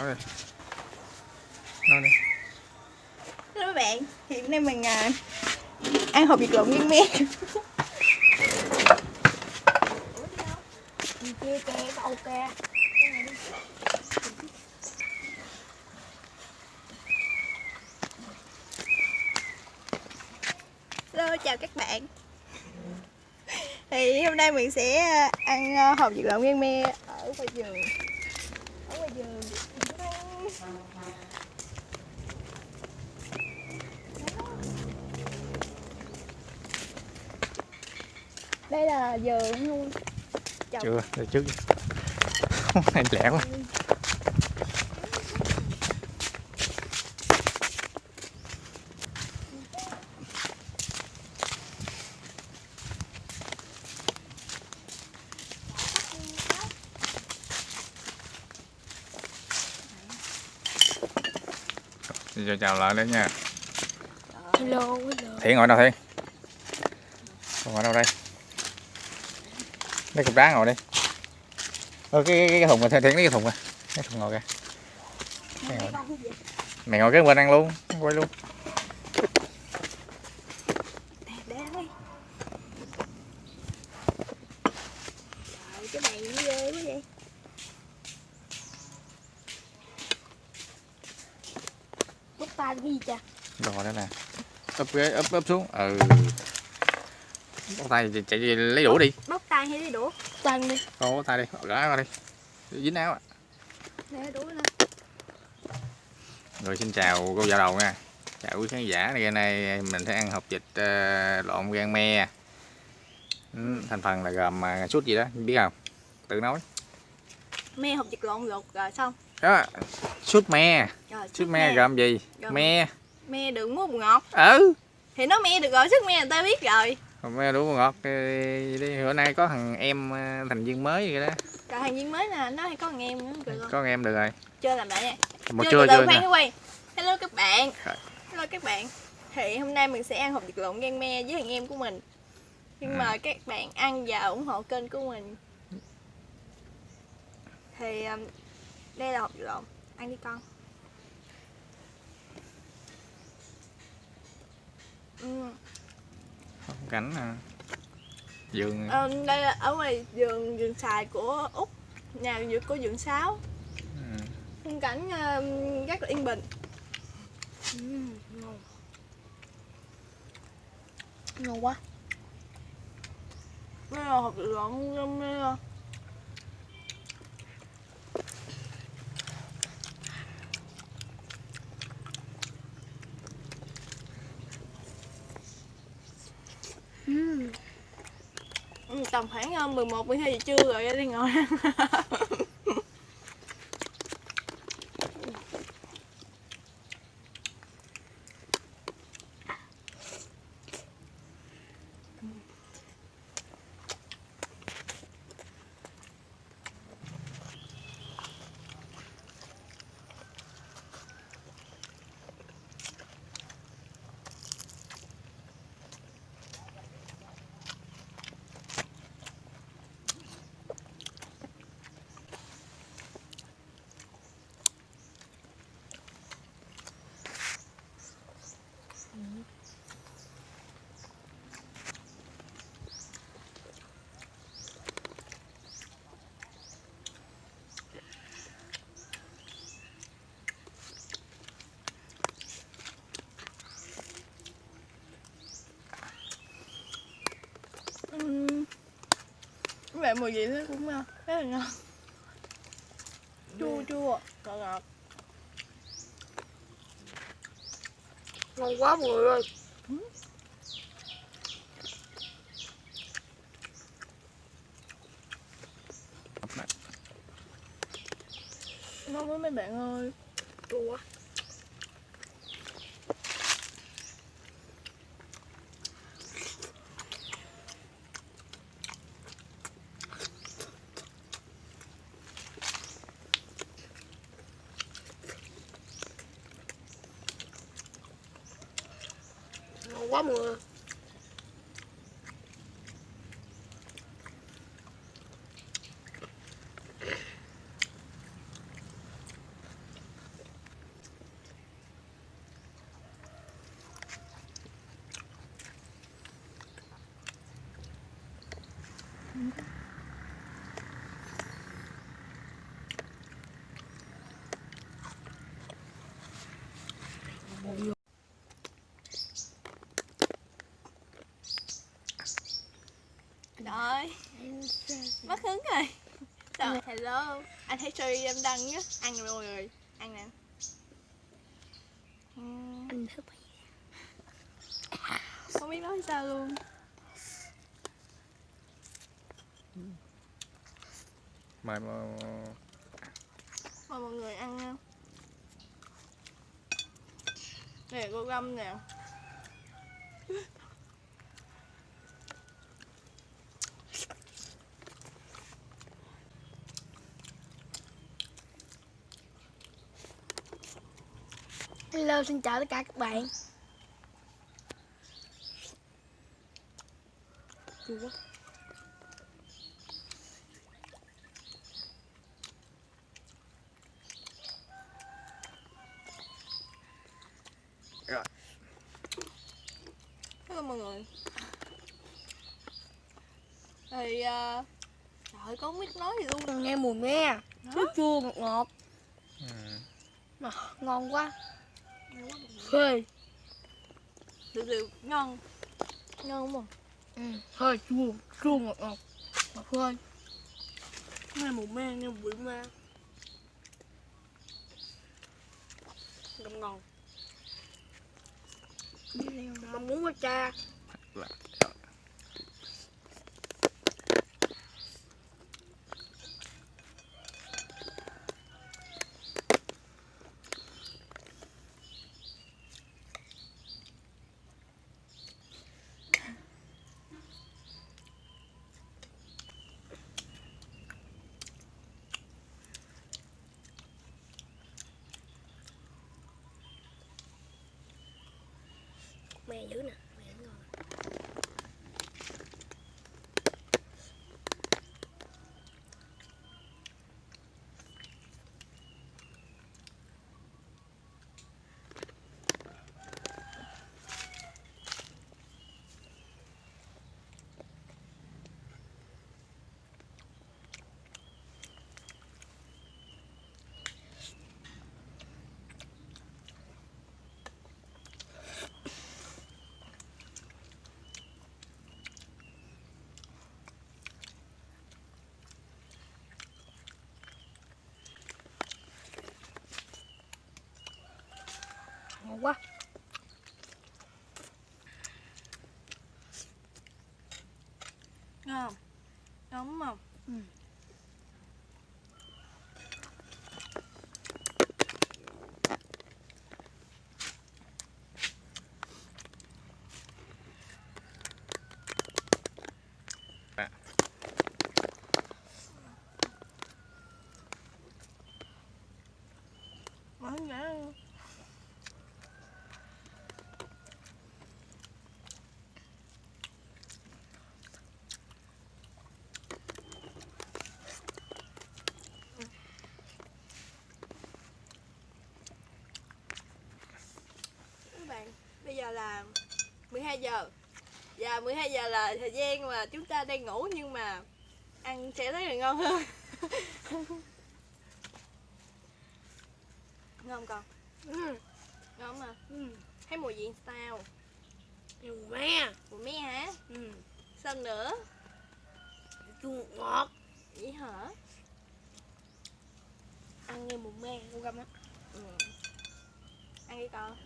nói đi. Nói đi. Hello các bạn, hiện nay mình à, ăn hộp vịt lộn nguyên miên kia kè cầu kè Hello, chào các bạn. Thì hôm nay mình sẽ à, ăn à, hộp vịt lộn nguyên me ở ngoài vườn Đây là luôn Chồng. chưa từ trước này lẹ quá. Giờ chào lại đấy nha. Hello hello. Thiện ngồi đâu Thiện? Ngồi đâu đây Lấy cục đá ngồi đi. Ờ, cái, cái, cái thùng này Thiện lấy cái thùng này Cái thùng ngồi kìa. Mày ngồi, mày ngồi cái bên ăn luôn Quay luôn. Để cái gì cha Rồi đó nè. Úp ghế úp úp xuống. Ừ. Bóc tay chạy, chạy lấy đũa đi. Bóc tay hay đi đũa? Tay đi. Bóc tay đi gỡ qua đi. Dính áo à. Để đũa nè rồi xin chào cô vợ đầu nha. Chào quý khán giả ngày nay mình sẽ ăn hộp vịt ờ, lộn gan me. Ừ, thành phần là gồm uh, sút gì đó biết không? Tự nói. Me hộp vịt lộn luộc rồi xong. Đó sút me. Sút me gồm gì? Gồm- me. Me đừng mua bột ngọt. Ừ. Thì nó me được rồi, sức me người ta biết rồi Còn me đủ ngọt đi bữa nay có thằng em ờ, thành viên mới vậy đó. Rồi hàng viên mới nè, nó hay có thằng em nữa kìa con có thằng em được rồi. Chơi làm lại nha. Một Chưa, chưa quay. Hello các bạn. Rồi. Hello các bạn. Thì hôm nay mình sẽ ăn hộp vịt lộn gan me với thằng em của mình. Nhưng Ừ. mà các bạn ăn và ủng hộ kênh của mình. Thì um, đây là hộp vịt lộn. Ăn đi con cảnh nè vườn ờ, Đây là ở ngoài vườn vườn xài của Úc Nhà vườn của vườn Sáu. Ừ. khung cảnh um, rất là yên bình. Ừm, ngon ngon quá Đây là hộp lộn um, tầm khoảng ờ, 11 12 giờ trưa rồi đi ngồi ăn. Các bạn mùi vị nó cũng rất là ngon. Chua chua, ngọt ngọt ngon quá mọi người ơi Ngon quá mấy bạn ơi. Chua quá quá mưa Mm-hmm. Rồi Mất hứng rồi. Rồi hello. Anh thấy story em đăng nhá Ăn rồi. Mọi người Ăn nè Anh thức Không biết nói sao luôn. Mời mà... Mời mọi người ăn nha. Nè cô gâm nè. Hello, xin chào tất cả các bạn. Chua quá hello mọi người. Thì uh, trời ơi con không biết nói gì luôn. Nghe mùi me Chua chua ngọt ngọt. Ừ. mà, Ngon quá Phê từ từ ngon. Ngon đúng không ừ. Hơi chua Chua ngọt ngọt. Mà phê Nghe mùi me, nghe bụi me. Ngọt ngon. Mong muốn quá cha Mẹ dữ nè. agua. Là 12 giờ Và 12 giờ là thời gian mà chúng ta đang ngủ nhưng mà ăn sẽ thấy là ngon hơn Ngon con? ừ. Ngon mà Ừ. Thấy mùi gì sao? Nhiều me Mùi me hả? ừ. Sao nữa? Chua ngọt Vậy hả? Ăn nghe mùi me Cô găm á Ừ. Ăn đi con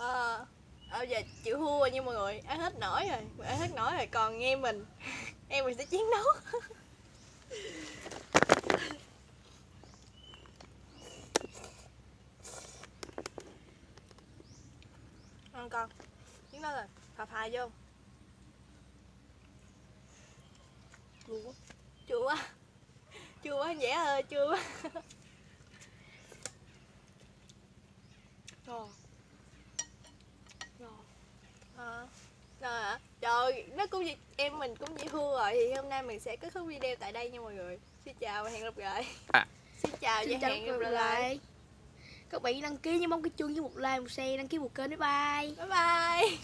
Ờ Ờ giờ chịu thua rồi nha mọi người. Ăn hết nổi rồi, Ăn hết nổi rồi, còn nghe mình Em mình sẽ chiến đấu. Ăn con, Chiến đấu rồi, Phà phà vô. Chua quá Chua quá Chua quá, dễ ơi, chua quá Ngon Ngon Ờ. Rồi hả? Trời, nó cũng vậy, em mình cũng vậy thua rồi thì hôm nay mình sẽ kết thúc video tại đây nha mọi người. Xin chào và hẹn gặp lại. À. Xin chào Xin và chào hẹn gặp lại. lại Các bạn đăng ký nhớ bấm cái chuông với một like một share đăng ký một kênh bye bye Bye bye.